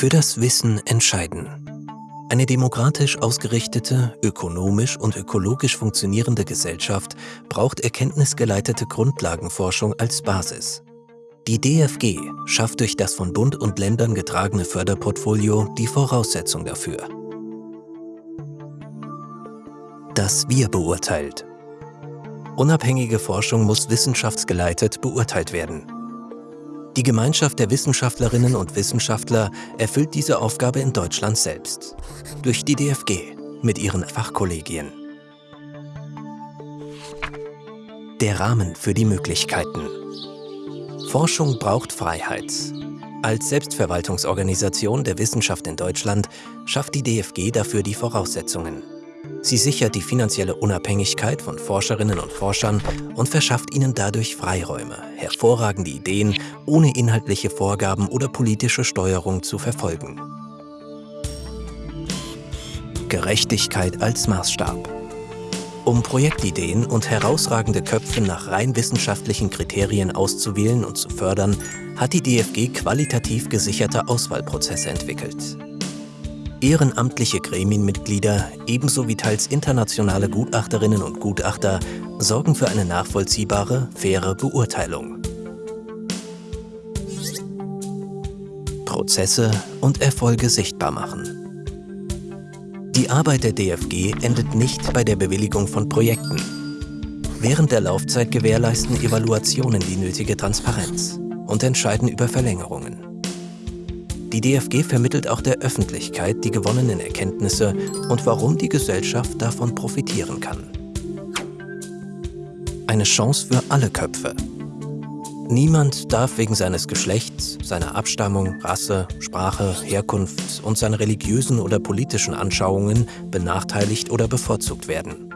Für das Wissen entscheiden. Eine demokratisch ausgerichtete, ökonomisch und ökologisch funktionierende Gesellschaft braucht erkenntnisgeleitete Grundlagenforschung als Basis. Die DFG schafft durch das von Bund und Ländern getragene Förderportfolio die Voraussetzung dafür. Das Wir beurteilt. Unabhängige Forschung muss wissenschaftsgeleitet beurteilt werden. Die Gemeinschaft der Wissenschaftlerinnen und Wissenschaftler erfüllt diese Aufgabe in Deutschland selbst. Durch die DFG mit ihren Fachkollegien. Der Rahmen für die Möglichkeiten. Forschung braucht Freiheit. Als Selbstverwaltungsorganisation der Wissenschaft in Deutschland schafft die DFG dafür die Voraussetzungen. Sie sichert die finanzielle Unabhängigkeit von Forscherinnen und Forschern und verschafft ihnen dadurch Freiräume, hervorragende Ideen ohne inhaltliche Vorgaben oder politische Steuerung zu verfolgen. Gerechtigkeit als Maßstab Um Projektideen und herausragende Köpfe nach rein wissenschaftlichen Kriterien auszuwählen und zu fördern, hat die DFG qualitativ gesicherte Auswahlprozesse entwickelt. Ehrenamtliche Gremienmitglieder ebenso wie teils internationale Gutachterinnen und Gutachter sorgen für eine nachvollziehbare, faire Beurteilung. Prozesse und Erfolge sichtbar machen. Die Arbeit der DFG endet nicht bei der Bewilligung von Projekten. Während der Laufzeit gewährleisten Evaluationen die nötige Transparenz und entscheiden über Verlängerungen. Die DFG vermittelt auch der Öffentlichkeit die gewonnenen Erkenntnisse und warum die Gesellschaft davon profitieren kann. Eine Chance für alle Köpfe. Niemand darf wegen seines Geschlechts, seiner Abstammung, Rasse, Sprache, Herkunft und seiner religiösen oder politischen Anschauungen benachteiligt oder bevorzugt werden.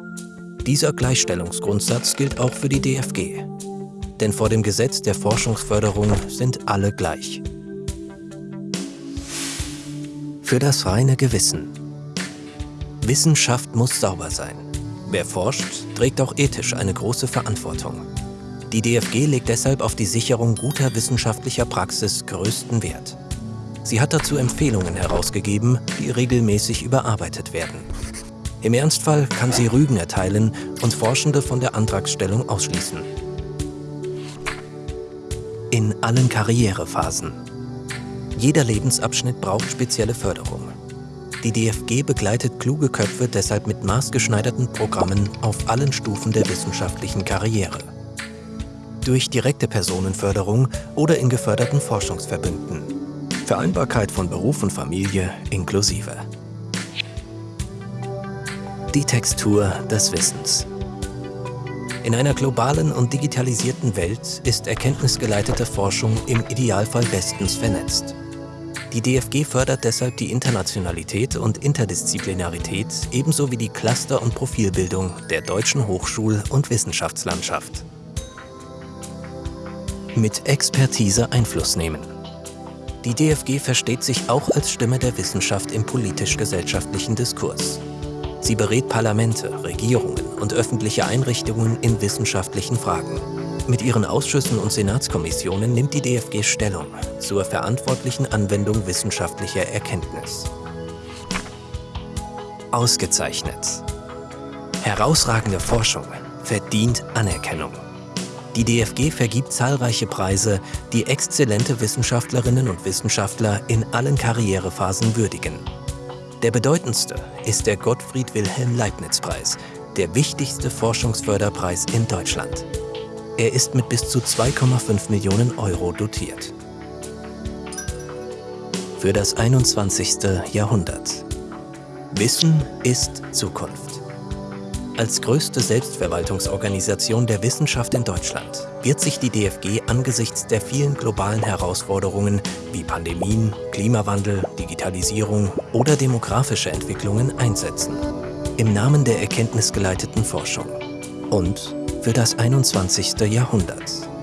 Dieser Gleichstellungsgrundsatz gilt auch für die DFG. Denn vor dem Gesetz der Forschungsförderung sind alle gleich für das reine Gewissen. Wissenschaft muss sauber sein. Wer forscht, trägt auch ethisch eine große Verantwortung. Die DFG legt deshalb auf die Sicherung guter wissenschaftlicher Praxis größten Wert. Sie hat dazu Empfehlungen herausgegeben, die regelmäßig überarbeitet werden. Im Ernstfall kann sie Rügen erteilen und Forschende von der Antragstellung ausschließen. In allen Karrierephasen jeder Lebensabschnitt braucht spezielle Förderung. Die DFG begleitet kluge Köpfe deshalb mit maßgeschneiderten Programmen auf allen Stufen der wissenschaftlichen Karriere. Durch direkte Personenförderung oder in geförderten Forschungsverbünden. Vereinbarkeit von Beruf und Familie inklusive. Die Textur des Wissens. In einer globalen und digitalisierten Welt ist erkenntnisgeleitete Forschung im Idealfall bestens vernetzt. Die DFG fördert deshalb die Internationalität und Interdisziplinarität ebenso wie die Cluster- und Profilbildung der deutschen Hochschul- und Wissenschaftslandschaft. Mit Expertise Einfluss nehmen. Die DFG versteht sich auch als Stimme der Wissenschaft im politisch-gesellschaftlichen Diskurs. Sie berät Parlamente, Regierungen und öffentliche Einrichtungen in wissenschaftlichen Fragen. Mit ihren Ausschüssen und Senatskommissionen nimmt die DFG Stellung zur verantwortlichen Anwendung wissenschaftlicher Erkenntnis. Ausgezeichnet. Herausragende Forschung verdient Anerkennung. Die DFG vergibt zahlreiche Preise, die exzellente Wissenschaftlerinnen und Wissenschaftler in allen Karrierephasen würdigen. Der bedeutendste ist der Gottfried Wilhelm Leibniz Preis, der wichtigste Forschungsförderpreis in Deutschland. Er ist mit bis zu 2,5 Millionen Euro dotiert. Für das 21. Jahrhundert. Wissen ist Zukunft. Als größte Selbstverwaltungsorganisation der Wissenschaft in Deutschland wird sich die DFG angesichts der vielen globalen Herausforderungen wie Pandemien, Klimawandel, Digitalisierung oder demografische Entwicklungen einsetzen. Im Namen der erkenntnisgeleiteten Forschung und für das 21. Jahrhundert.